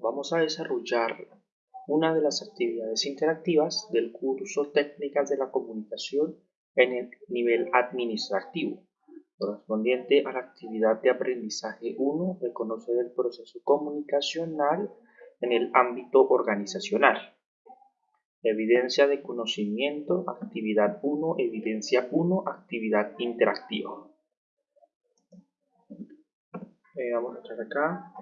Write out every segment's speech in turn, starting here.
vamos a desarrollar una de las actividades interactivas del curso Técnicas de la Comunicación en el nivel administrativo, correspondiente a la actividad de aprendizaje 1 de conocer el proceso comunicacional en el ámbito organizacional. Evidencia de conocimiento, actividad 1, evidencia 1, actividad interactiva. Eh, vamos a entrar acá,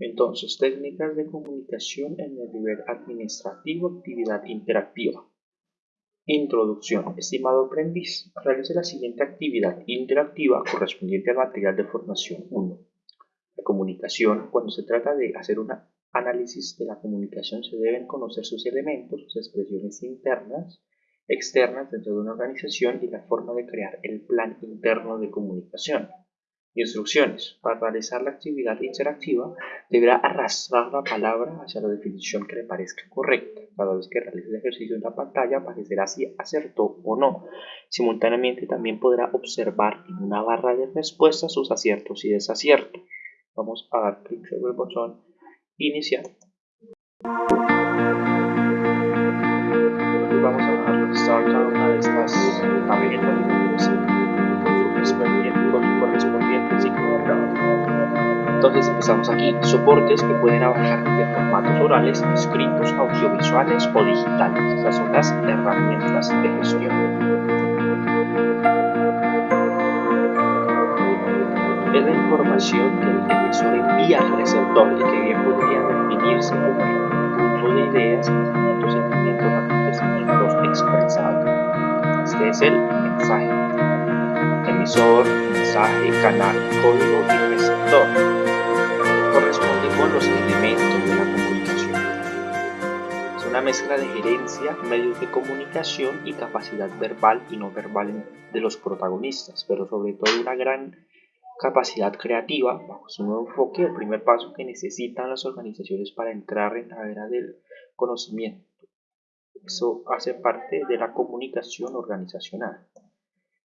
Entonces, técnicas de comunicación en el nivel administrativo, actividad interactiva. Introducción. Estimado aprendiz, realice la siguiente actividad interactiva correspondiente al material de formación 1. La comunicación. Cuando se trata de hacer un análisis de la comunicación se deben conocer sus elementos, sus expresiones internas, externas dentro de una organización y la forma de crear el plan interno de comunicación. Instrucciones. Para realizar la actividad interactiva, deberá arrastrar la palabra hacia la definición que le parezca correcta. Cada vez que realice el ejercicio en la pantalla, aparecerá si acertó o no. Simultáneamente, también podrá observar en una barra de respuestas sus aciertos y desaciertos. Vamos a dar clic sobre el botón Iniciar. vamos a dar Start a una de estas tarjetas Entonces empezamos aquí, soportes que pueden abarcar de formatos orales, escritos, audiovisuales o digitales. Estas son las herramientas de gestión. Es la información que el emisor envía al receptor y que bien podría definirse como un conjunto de ideas, pensamientos, sentimientos, acontecimientos expresados. Este es el mensaje. Emisor, mensaje, canal, código y receptor corresponde con los elementos de la comunicación. Es una mezcla de gerencia, medios de comunicación y capacidad verbal y no verbal de los protagonistas, pero sobre todo una gran capacidad creativa bajo su nuevo enfoque, el primer paso que necesitan las organizaciones para entrar en la era del conocimiento. Eso hace parte de la comunicación organizacional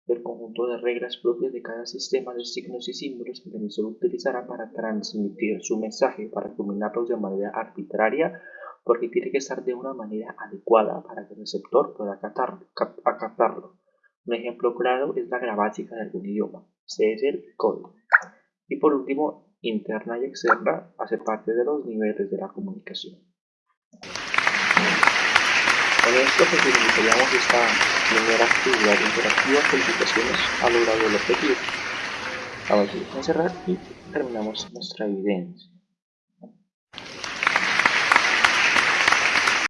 del conjunto de reglas propias de cada sistema de signos y símbolos que el emisor utilizará para transmitir su mensaje, para combinarlos de manera arbitraria, porque tiene que estar de una manera adecuada para que el receptor pueda acatarlo. Un ejemplo claro es la gramática de algún idioma. Ese es el código. Y por último, interna y externa hace parte de los niveles de la comunicación. Esto pues finalizaríamos esta primera actividad interactiva. Felicitaciones, ha logrado el objetivo. Vamos a cerrar y terminamos nuestra evidencia.